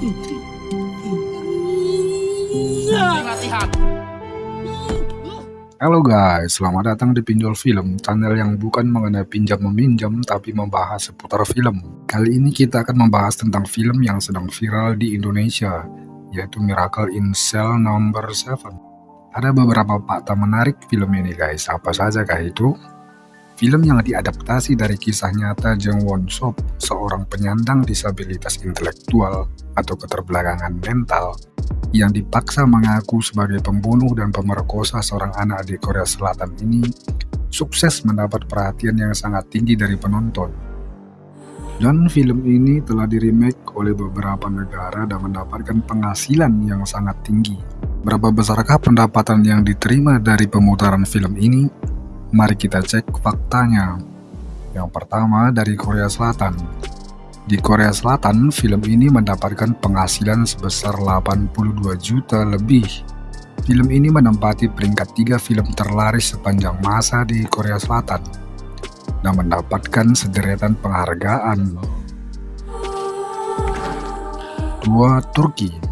Halo guys, selamat datang di Pinjol Film, channel yang bukan mengenai pinjam meminjam tapi membahas seputar film. Kali ini kita akan membahas tentang film yang sedang viral di Indonesia, yaitu Miracle in Cell Number 7. Ada beberapa fakta menarik film ini guys, apa saja kah itu? Film yang diadaptasi dari kisah nyata Jung Won Sop, seorang penyandang disabilitas intelektual atau keterbelakangan mental yang dipaksa mengaku sebagai pembunuh dan pemerkosa seorang anak di Korea Selatan ini sukses mendapat perhatian yang sangat tinggi dari penonton. Dan film ini telah diremake oleh beberapa negara dan mendapatkan penghasilan yang sangat tinggi. Berapa besarkah pendapatan yang diterima dari pemutaran film ini? Mari kita cek faktanya. Yang pertama dari Korea Selatan. Di Korea Selatan, film ini mendapatkan penghasilan sebesar 82 juta lebih. Film ini menempati peringkat tiga film terlaris sepanjang masa di Korea Selatan dan mendapatkan sederetan penghargaan. Dua Turki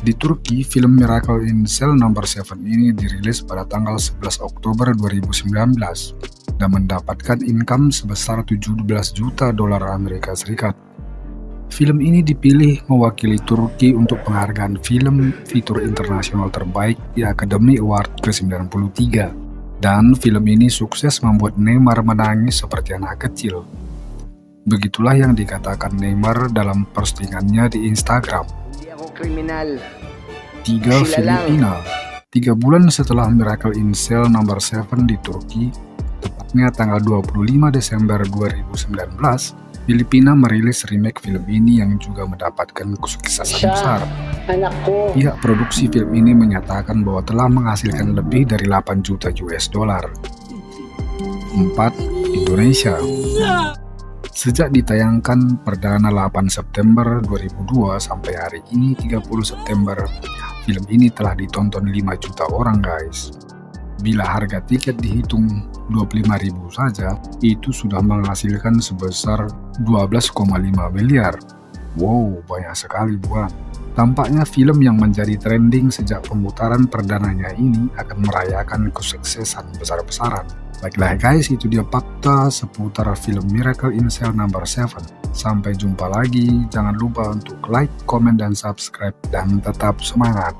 Di Turki, film Miracle in Cell No. 7 ini dirilis pada tanggal 11 Oktober 2019 dan mendapatkan income sebesar 17 juta dolar Amerika Serikat. Film ini dipilih mewakili Turki untuk penghargaan film fitur internasional terbaik di Academy Award ke-93. Dan film ini sukses membuat Neymar menangis seperti anak kecil. Begitulah yang dikatakan Neymar dalam postingannya di Instagram. Tiga Filipina Tiga bulan setelah Miracle in Cell nomor 7 di Turki, tepatnya tanggal 25 Desember 2019, Filipina merilis remake film ini yang juga mendapatkan kesuksesan besar. Anakku. Pihak produksi film ini menyatakan bahwa telah menghasilkan lebih dari 8 juta US dollar. 4. Indonesia Sejak ditayangkan perdana 8 September 2002 sampai hari ini 30 September, film ini telah ditonton 5 juta orang guys. Bila harga tiket dihitung 25.000 saja, itu sudah menghasilkan sebesar 12,5 miliar. Wow, banyak sekali bukan? Tampaknya film yang menjadi trending sejak pemutaran perdananya ini akan merayakan kesuksesan besar-besaran. Baiklah guys, itu dia fakta seputar film Miracle in Cell Number 7. Sampai jumpa lagi, jangan lupa untuk like, komen, dan subscribe, dan tetap semangat!